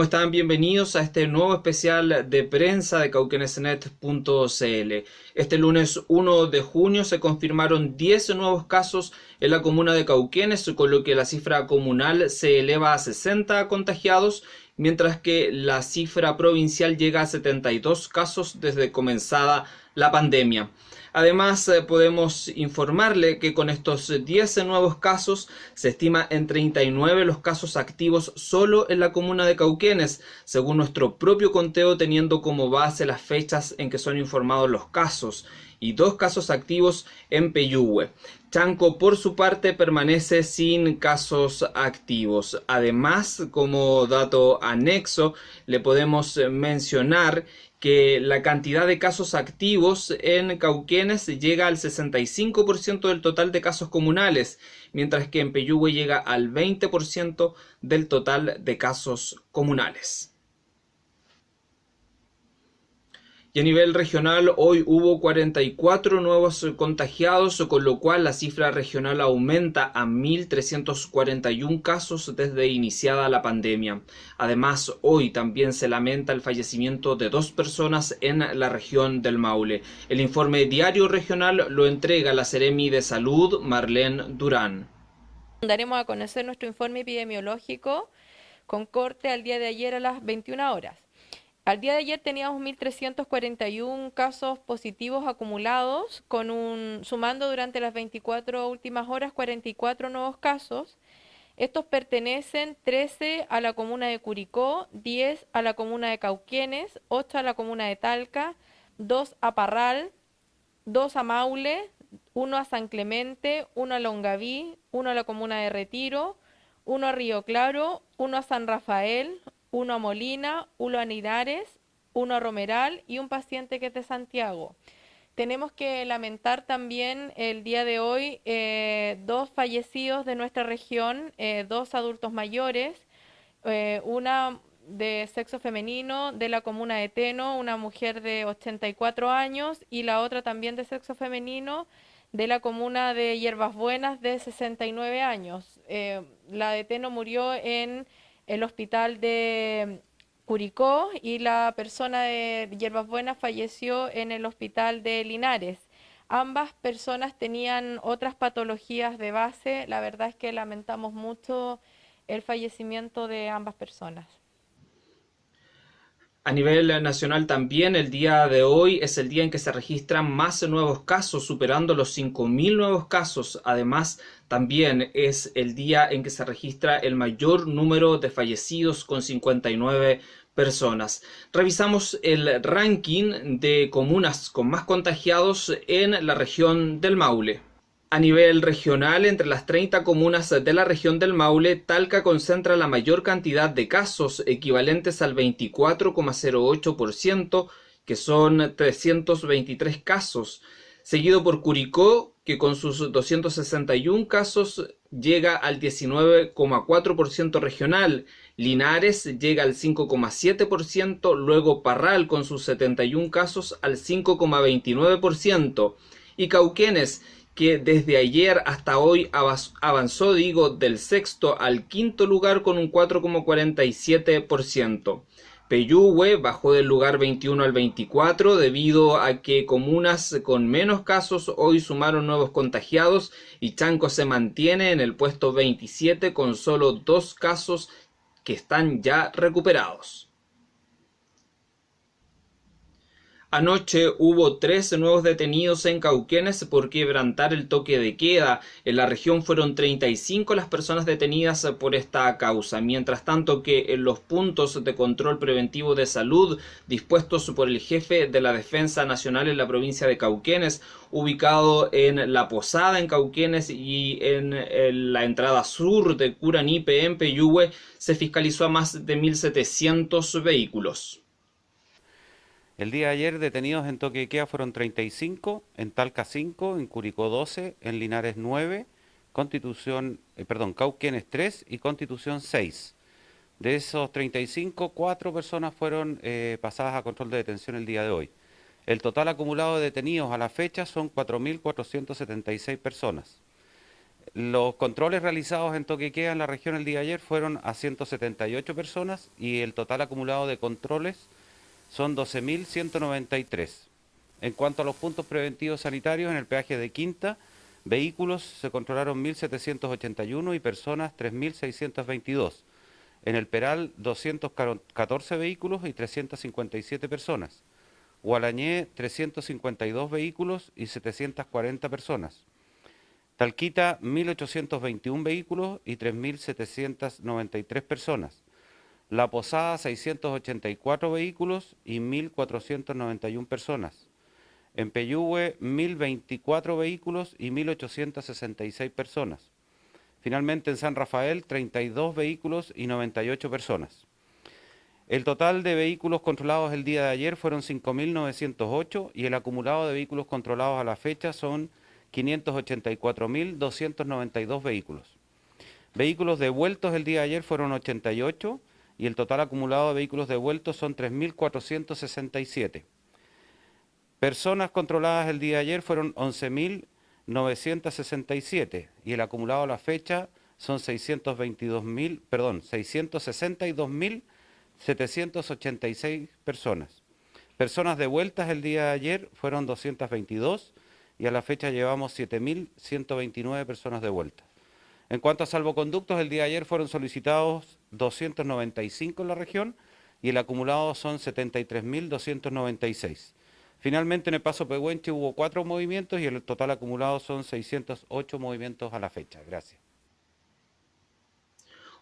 ¿Cómo están? Bienvenidos a este nuevo especial de prensa de cauquenesnet.cl. Este lunes 1 de junio se confirmaron 10 nuevos casos en la comuna de Cauquenes, con lo que la cifra comunal se eleva a 60 contagiados, mientras que la cifra provincial llega a 72 casos desde comenzada la pandemia. Además, eh, podemos informarle que con estos 10 nuevos casos se estima en 39 los casos activos solo en la comuna de Cauquenes, según nuestro propio conteo teniendo como base las fechas en que son informados los casos y dos casos activos en Peyúgue. Chanco, por su parte, permanece sin casos activos. Además, como dato anexo, le podemos mencionar que la cantidad de casos activos en Cauquenes llega al 65% del total de casos comunales, mientras que en Peyúgue llega al 20% del total de casos comunales. Y a nivel regional, hoy hubo 44 nuevos contagiados, con lo cual la cifra regional aumenta a 1.341 casos desde iniciada la pandemia. Además, hoy también se lamenta el fallecimiento de dos personas en la región del Maule. El informe diario regional lo entrega la Seremi de Salud, Marlene Durán. Daremos a conocer nuestro informe epidemiológico con corte al día de ayer a las 21 horas. Al día de ayer teníamos 1.341 casos positivos acumulados, con un, sumando durante las 24 últimas horas 44 nuevos casos. Estos pertenecen 13 a la comuna de Curicó, 10 a la comuna de Cauquienes, 8 a la comuna de Talca, 2 a Parral, 2 a Maule, 1 a San Clemente, 1 a Longaví, 1 a la comuna de Retiro, 1 a Río Claro, 1 a San Rafael, uno a Molina, uno a Nidares, uno a Romeral y un paciente que es de Santiago. Tenemos que lamentar también el día de hoy eh, dos fallecidos de nuestra región, eh, dos adultos mayores, eh, una de sexo femenino de la comuna de Teno, una mujer de 84 años, y la otra también de sexo femenino de la comuna de Hierbas Buenas de 69 años. la de Teno murió en el hospital de Curicó y la persona de Hierbas Buenas falleció en el hospital de Linares. Ambas personas tenían otras patologías de base. La verdad es que lamentamos mucho el fallecimiento de ambas personas. A nivel nacional también el día de hoy es el día en que se registran más nuevos casos, superando los 5.000 nuevos casos. Además, también es el día en que se registra el mayor número de fallecidos con 59 personas. Revisamos el ranking de comunas con más contagiados en la región del Maule. A nivel regional, entre las 30 comunas de la región del Maule, Talca concentra la mayor cantidad de casos, equivalentes al 24,08%, que son 323 casos, seguido por Curicó, que con sus 261 casos llega al 19,4% regional, Linares llega al 5,7%, luego Parral con sus 71 casos al 5,29%, y Cauquenes que desde ayer hasta hoy avanzó, digo, del sexto al quinto lugar con un 4,47%. Peyúgue bajó del lugar 21 al 24 debido a que comunas con menos casos hoy sumaron nuevos contagiados y Chanco se mantiene en el puesto 27 con solo dos casos que están ya recuperados. Anoche hubo 13 nuevos detenidos en Cauquenes por quebrantar el toque de queda. En la región fueron 35 las personas detenidas por esta causa, mientras tanto que en los puntos de control preventivo de salud dispuestos por el jefe de la Defensa Nacional en la provincia de Cauquenes, ubicado en La Posada en Cauquenes y en, la entrada sur de Curanipe en Peyúgue, se fiscalizó a más de 1.700 vehículos. El día de ayer detenidos en Toquequea fueron 35, en Talca 5, en Curicó 12, en Linares 9, Constitución, eh, perdón, Cauquenes 3 y Constitución 6. De esos 35, 4 personas fueron eh, pasadas a control de detención el día de hoy. El total acumulado de detenidos a la fecha son 4.476 personas. Los controles realizados en Toquequea en la región el día de ayer fueron a 178 personas y el total acumulado de controles son 12.193. En cuanto a los puntos preventivos sanitarios, en el peaje de Quinta, vehículos se controlaron 1.781 y personas 3.622. En el Peral, 214 vehículos y 357 personas. Gualañé, 352 vehículos y 740 personas. Talquita, 1.821 vehículos y 3.793 personas. La Posada, 684 vehículos y 1.491 personas. En Peyúgue, 1.024 vehículos y 1.866 personas. Finalmente en San Rafael, 32 vehículos y 98 personas. El total de vehículos controlados el día de ayer fueron 5.908 y el acumulado de vehículos controlados a la fecha son 584.292 vehículos. Vehículos devueltos el día de ayer fueron 88 y el total acumulado de vehículos devueltos son 3.467. Personas controladas el día de ayer fueron 11.967 y el acumulado a la fecha son 622.000, perdón, 662.786 personas. Personas devueltas el día de ayer fueron 222 y a la fecha llevamos 7.129 personas de vuelta. En cuanto a salvoconductos, el día de ayer fueron solicitados 295 en la región y el acumulado son 73.296. Finalmente en el Paso Pehuenche hubo cuatro movimientos y el total acumulado son 608 movimientos a la fecha. Gracias.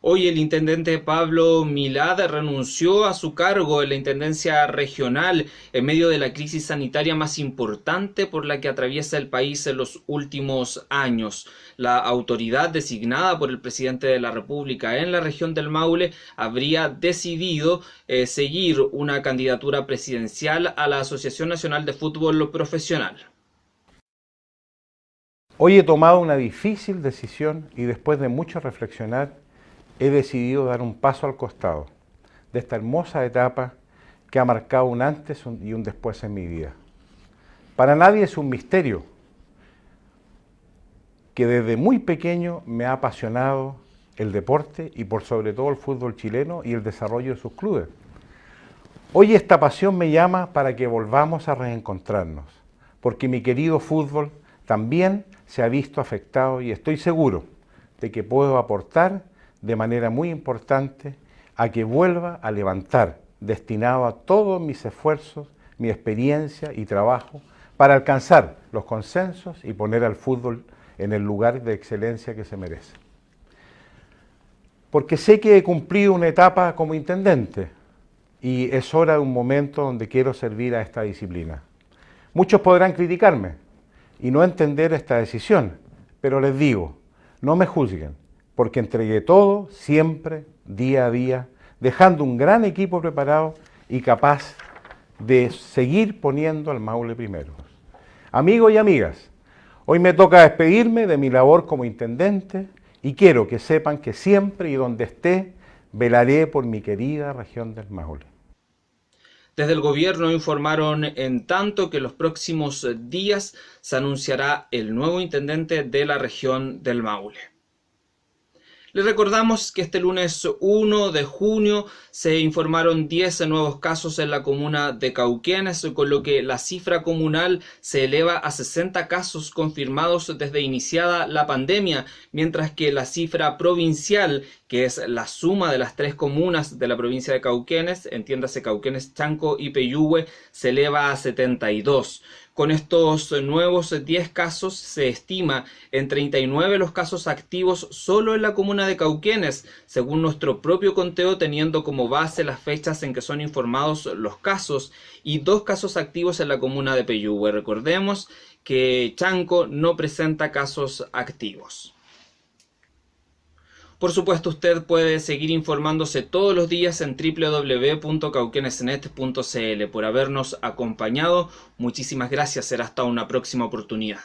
Hoy el intendente Pablo Milad renunció a su cargo en la Intendencia Regional en medio de la crisis sanitaria más importante por la que atraviesa el país en los últimos años. La autoridad designada por el presidente de la República en la región del Maule habría decidido eh, seguir una candidatura presidencial a la Asociación Nacional de Fútbol Profesional. Hoy he tomado una difícil decisión y después de mucho reflexionar he decidido dar un paso al costado de esta hermosa etapa que ha marcado un antes y un después en mi vida. Para nadie es un misterio que desde muy pequeño me ha apasionado el deporte y por sobre todo el fútbol chileno y el desarrollo de sus clubes. Hoy esta pasión me llama para que volvamos a reencontrarnos, porque mi querido fútbol también se ha visto afectado y estoy seguro de que puedo aportar de manera muy importante a que vuelva a levantar, destinado a todos mis esfuerzos, mi experiencia y trabajo, para alcanzar los consensos y poner al fútbol en el lugar de excelencia que se merece. Porque sé que he cumplido una etapa como intendente y es hora de un momento donde quiero servir a esta disciplina. Muchos podrán criticarme y no entender esta decisión, pero les digo, no me juzguen, porque entregué todo, siempre, día a día, dejando un gran equipo preparado y capaz de seguir poniendo al Maule primero. Amigos y amigas, hoy me toca despedirme de mi labor como intendente y quiero que sepan que siempre y donde esté, velaré por mi querida región del Maule. Desde el gobierno informaron en tanto que los próximos días se anunciará el nuevo intendente de la región del Maule. Les recordamos que este lunes 1 de junio se informaron 10 nuevos casos en la comuna de Cauquenes, con lo que la cifra comunal se eleva a 60 casos confirmados desde iniciada la pandemia, mientras que la cifra provincial, que es la suma de las tres comunas de la provincia de Cauquenes, entiéndase Cauquenes, Chanco y Peyúgue, se eleva a 72. Con estos nuevos 10 casos se estima en 39 los casos activos solo en la comuna de Cauquenes, según nuestro propio conteo teniendo como base las fechas en que son informados los casos y dos casos activos en la comuna de Peyúgue. Recordemos que Chanco no presenta casos activos. Por supuesto, usted puede seguir informándose todos los días en www.cauquenesnet.cl. Por habernos acompañado, muchísimas gracias. Será hasta una próxima oportunidad.